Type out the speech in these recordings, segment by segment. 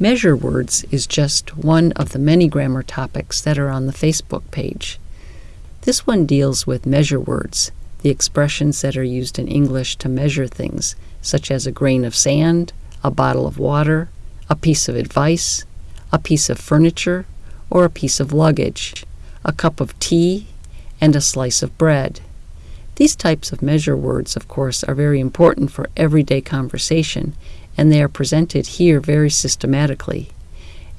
Measure words is just one of the many grammar topics that are on the Facebook page. This one deals with measure words, the expressions that are used in English to measure things, such as a grain of sand, a bottle of water, a piece of advice, a piece of furniture, or a piece of luggage, a cup of tea, and a slice of bread. These types of measure words, of course, are very important for everyday conversation, and they are presented here very systematically.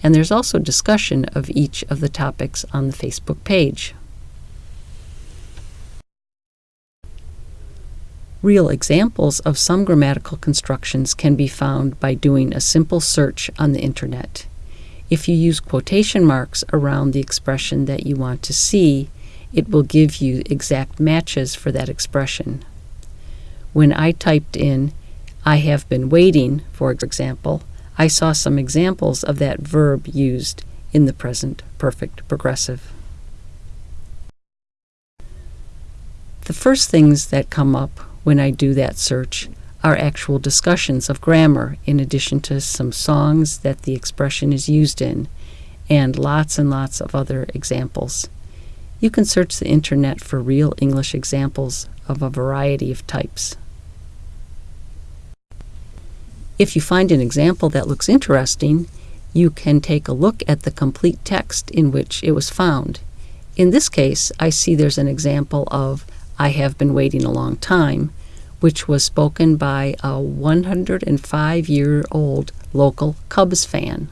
And there's also discussion of each of the topics on the Facebook page. Real examples of some grammatical constructions can be found by doing a simple search on the internet. If you use quotation marks around the expression that you want to see, it will give you exact matches for that expression. When I typed in, I have been waiting, for example, I saw some examples of that verb used in the present perfect progressive. The first things that come up when I do that search are actual discussions of grammar in addition to some songs that the expression is used in and lots and lots of other examples. You can search the internet for real English examples of a variety of types. If you find an example that looks interesting, you can take a look at the complete text in which it was found. In this case, I see there's an example of I have been waiting a long time, which was spoken by a 105 year old local Cubs fan.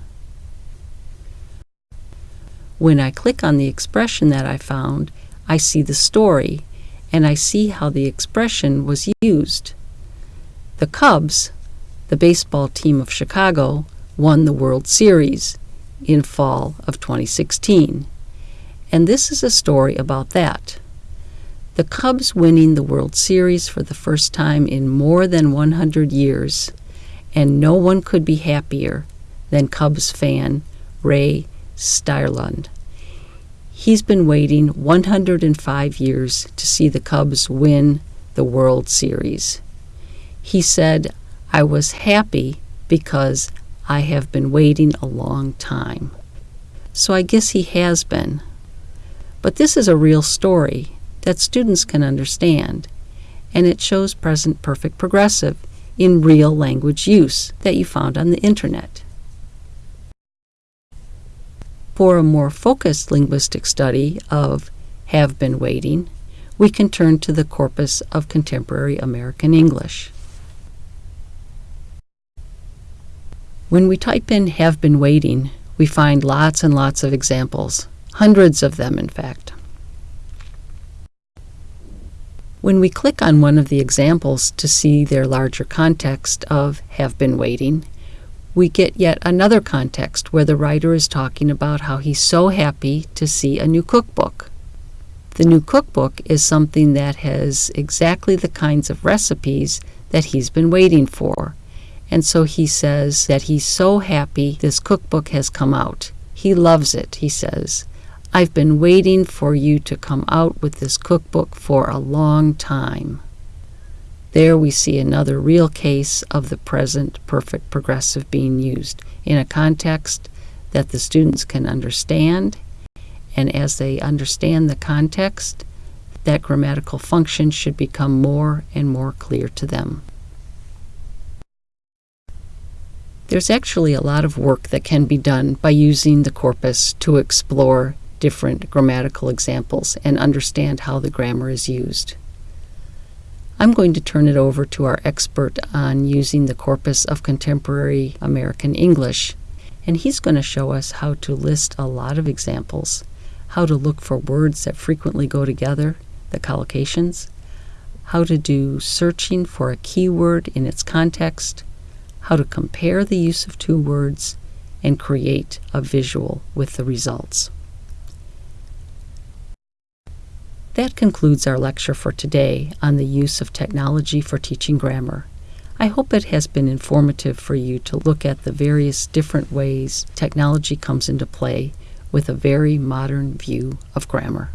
When I click on the expression that I found, I see the story and I see how the expression was used. The Cubs, the baseball team of Chicago, won the World Series in fall of 2016. And this is a story about that. The Cubs winning the World Series for the first time in more than 100 years, and no one could be happier than Cubs fan Ray Styrlund. He's been waiting 105 years to see the Cubs win the World Series. He said, I was happy because I have been waiting a long time. So I guess he has been. But this is a real story that students can understand, and it shows present perfect progressive in real language use that you found on the internet. For a more focused linguistic study of have been waiting, we can turn to the corpus of contemporary American English. When we type in have been waiting, we find lots and lots of examples, hundreds of them in fact. When we click on one of the examples to see their larger context of have been waiting, we get yet another context where the writer is talking about how he's so happy to see a new cookbook. The new cookbook is something that has exactly the kinds of recipes that he's been waiting for. And so he says that he's so happy this cookbook has come out. He loves it, he says. I've been waiting for you to come out with this cookbook for a long time. There we see another real case of the present perfect progressive being used in a context that the students can understand, and as they understand the context, that grammatical function should become more and more clear to them. There's actually a lot of work that can be done by using the corpus to explore different grammatical examples and understand how the grammar is used. I'm going to turn it over to our expert on using the corpus of contemporary American English, and he's going to show us how to list a lot of examples, how to look for words that frequently go together, the collocations, how to do searching for a keyword in its context, how to compare the use of two words, and create a visual with the results. That concludes our lecture for today on the use of technology for teaching grammar. I hope it has been informative for you to look at the various different ways technology comes into play with a very modern view of grammar.